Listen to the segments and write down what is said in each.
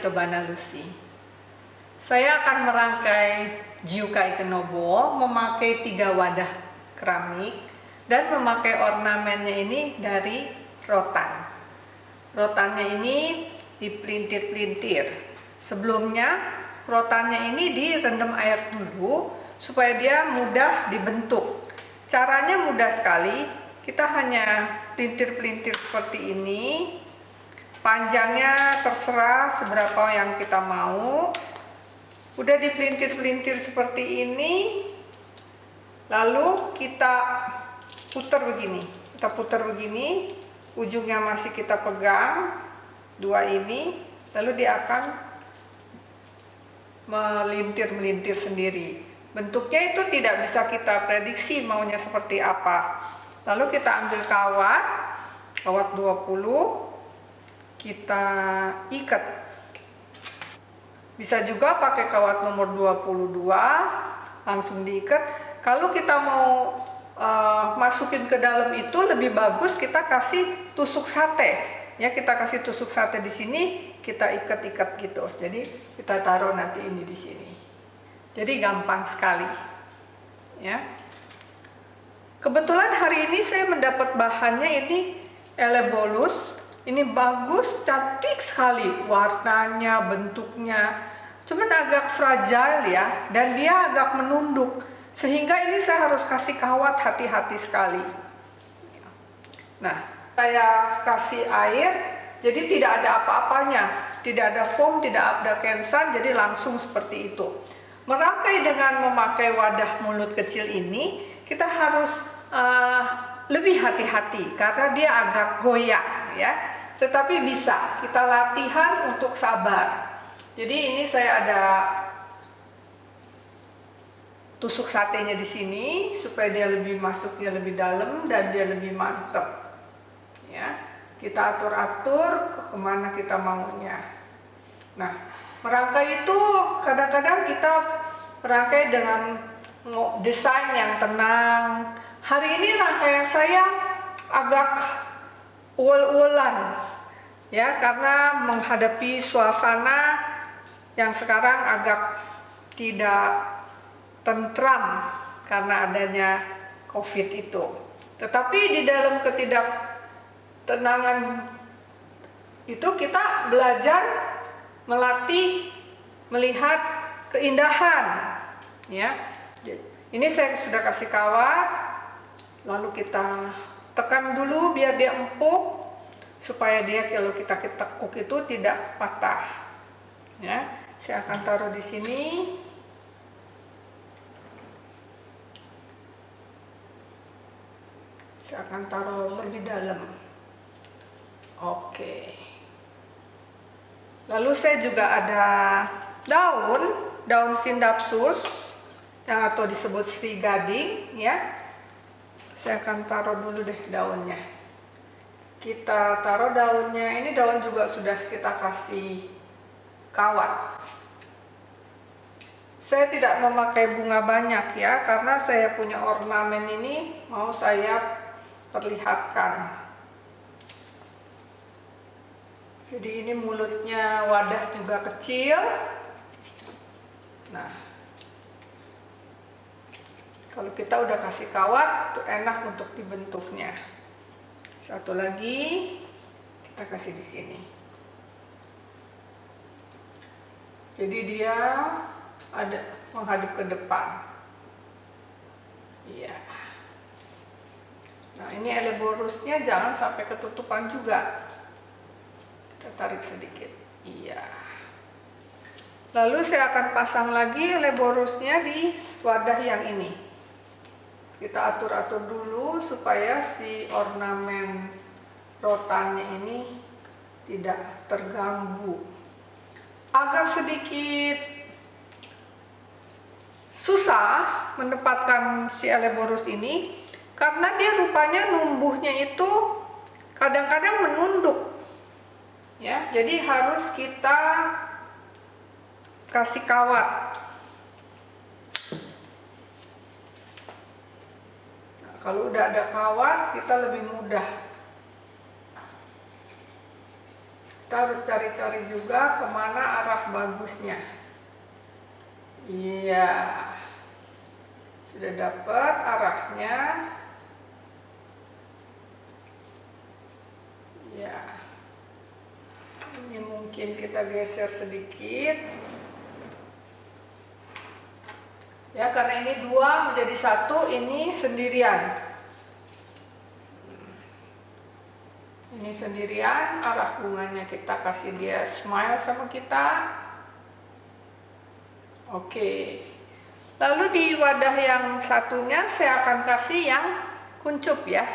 Ikebana Lucy. Saya akan merangkai Jiuka Ikenobo memakai tiga wadah keramik dan memakai ornamennya ini dari rotan. Rotannya ini dipelintir-pelintir. Sebelumnya rotannya ini direndam air dulu supaya dia mudah dibentuk. Caranya mudah sekali. Kita hanya pelintir-pelintir seperti ini panjangnya terserah seberapa yang kita mau. Udah dipelintir-pelintir seperti ini lalu kita putar begini kita putar begini ujungnya masih kita pegang dua ini lalu dia akan melintir-melintir sendiri. Bentuknya itu tidak bisa kita prediksi maunya seperti apa. Lalu kita ambil kawat kawat 20 kita ikat. Bisa juga pakai kawat nomor 22 langsung diikat. Kalau kita mau uh, masukin ke dalam itu lebih bagus kita kasih tusuk sate. Ya kita kasih tusuk sate di sini kita ikat-ikat gitu. Jadi kita taruh nanti ini di sini. Jadi gampang sekali. Ya. Kebetulan hari ini saya mendapat bahannya ini elebolus ini bagus, cantik sekali warnanya, bentuknya. Cuman agak fragile ya, dan dia agak menunduk. Sehingga ini saya harus kasih kawat hati-hati sekali. Nah, saya kasih air, jadi tidak ada apa-apanya. Tidak ada foam, tidak ada kensan, jadi langsung seperti itu. Merangkai dengan memakai wadah mulut kecil ini, kita harus uh, lebih hati-hati karena dia agak goyang ya tetapi bisa kita latihan untuk sabar. Jadi ini saya ada tusuk satenya di sini supaya dia lebih masuknya lebih dalam dan dia lebih mantap ya kita atur-atur ke ke mana kita maunya. Nah merangkai itu kadang-kadang kita merangkai dengan desain yang tenang. Hari ini rangkaian saya agak ul-ulan ya karena menghadapi suasana yang sekarang agak tidak tentram karena adanya covid itu. Tetapi di dalam ketidaktenangan itu kita belajar melatih melihat keindahan ya. Ini saya sudah kasih kawat lalu kita tekan dulu biar dia empuk supaya dia kalau kita tekuk itu tidak patah. Ya saya akan taruh di sini. Saya akan taruh lebih dalam. Oke. Lalu saya juga ada daun daun sindapsus yang atau disebut sri gading ya. Saya akan taruh dulu deh daunnya kita taruh daunnya. Ini daun juga sudah kita kasih kawat. Saya tidak memakai bunga banyak ya karena saya punya ornamen ini mau saya perlihatkan. Jadi ini mulutnya wadah juga kecil. Nah kalau kita udah kasih kawat, enak untuk dibentuknya. Satu lagi, kita kasih di sini. Jadi dia ada menghadap ke depan. Iya. Nah, ini eleborusnya jangan sampai ketutupan juga. Kita tarik sedikit. Iya. Lalu saya akan pasang lagi eleborusnya di wadah yang ini kita atur-atur dulu supaya si ornamen rotannya ini tidak terganggu. Agak sedikit susah menempatkan si eleborus ini karena dia rupanya numbuhnya itu kadang-kadang menunduk ya. Jadi harus kita kasih kawat Kalau udah ada kawat, kita lebih mudah. kita harus cari-cari juga ke mana arah bagusnya. Iya. Sudah dapat arahnya. Ya ini mungkin kita geser sedikit ya karena ini dua menjadi satu ini sendirian. Ini sendirian arah bunganya kita kasih dia smile sama kita. Oke. Lalu di wadah yang satunya saya akan kasih yang kuncup ya.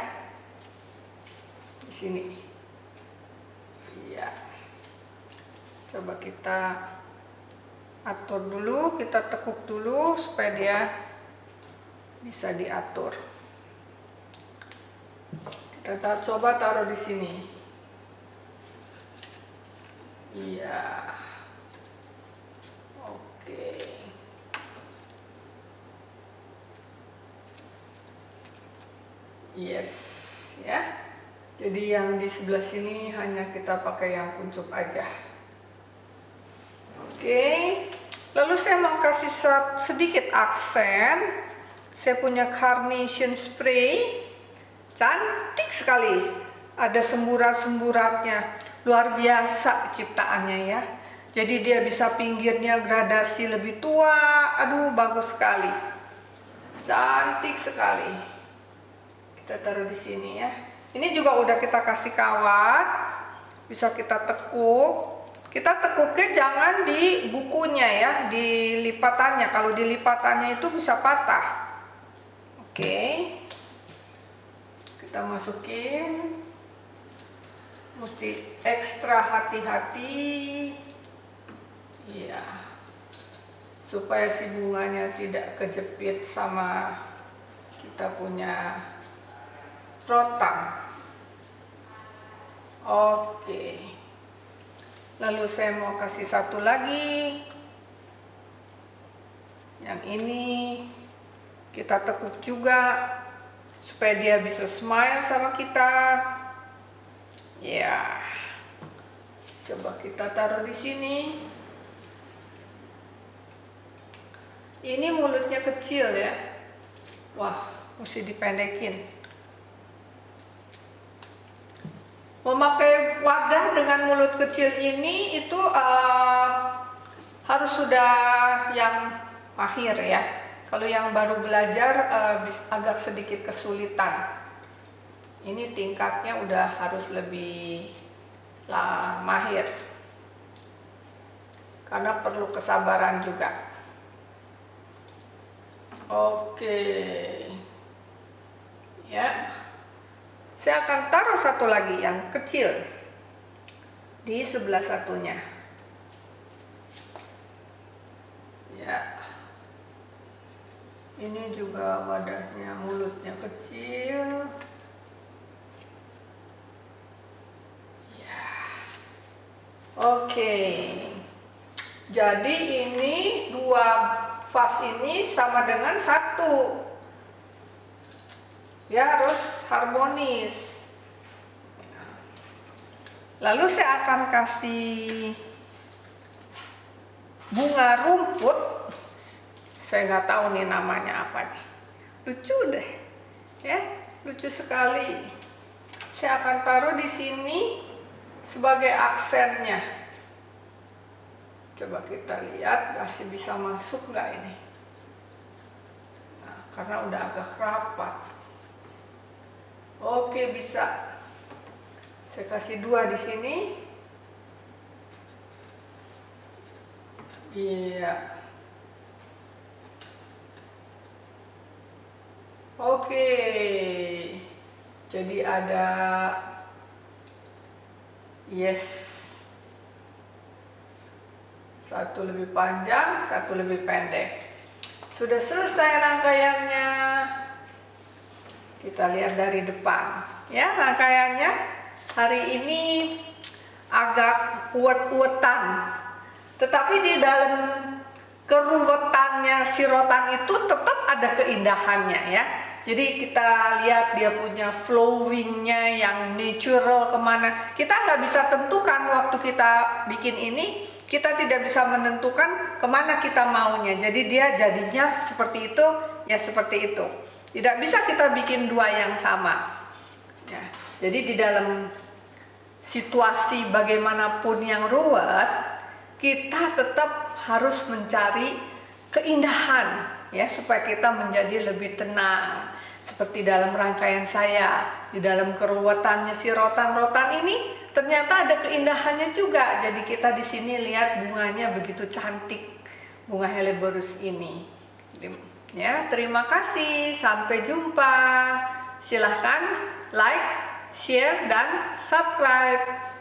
Di sini. Iya. Coba kita atur dulu kita tekuk dulu supaya dia bisa diatur kita coba taruh di sini. Iya. Oke. Yes, ya. Jadi yang di sebelah sini hanya kita pakai yang kuncup aja. Oke. Lalu saya mau kasih sedikit aksen. Saya punya carnation spray Cantik sekali. Ada semburat-semburatnya. Luar biasa ciptaannya ya. Jadi dia bisa pinggirnya gradasi lebih tua. Aduh, bagus sekali. Cantik sekali. Kita taruh di sini ya. Ini juga udah kita kasih kawat. Bisa kita tekuk. Kita tekuknya jangan di bukunya ya, di lipatannya. Kalau di lipatannya itu bisa patah. Oke. Okay kita masukin mesti ekstra hati-hati ya supaya si bunganya tidak kejepit sama kita punya rotan oke lalu saya mau kasih satu lagi. Yang ini kita tekuk juga supaya dia bisa smile sama kita. Ya. Coba kita taruh di sini. Ini mulutnya kecil ya. Wah mesti dipendekin. Memakai wadah dengan mulut kecil ini itu uh, harus sudah yang mahir ya kalau yang baru belajar uh, agak sedikit kesulitan. Ini tingkatnya udah harus lebih lah mahir. Karena perlu kesabaran juga. Oke. Ya. Saya akan taruh satu lagi yang kecil di sebelah satunya. Ya. Ini juga wadahnya mulutnya kecil. Ya. Oke. Jadi ini dua vas ini sama dengan satu. Ya harus harmonis lalu saya akan kasih bunga rumput. Saya nggak tahu nih namanya apa nih. Lucu deh ya. Lucu sekali. Saya akan taruh di sini sebagai aksennya. Coba kita lihat masih bisa masuk nggak ini? Nah, karena udah agak rapat. Oke bisa saya kasih dua di sini iya Oke, jadi ada yes, satu lebih panjang, satu lebih pendek. Sudah selesai rangkaiannya. Kita lihat dari depan, ya rangkaiannya. Hari ini agak uet-uetan, tetapi di dalam keruwetannya si rotan itu tetap ada keindahannya ya. Jadi kita lihat dia punya flowingnya yang natural ke mana. Kita nggak bisa tentukan waktu kita bikin ini kita tidak bisa menentukan ke mana kita maunya. Jadi dia jadinya seperti itu ya seperti itu. Tidak bisa kita bikin dua yang sama. Ya, jadi di dalam situasi bagaimanapun yang ruwet kita tetap harus mencari keindahan ya supaya kita menjadi lebih tenang. Seperti dalam rangkaian saya di dalam keruwetannya si rotan-rotan ini ternyata ada keindahannya juga. Jadi kita di sini lihat bunganya begitu cantik bunga helleborus ini. Ya terima kasih. Sampai jumpa. Silahkan like share dan subscribe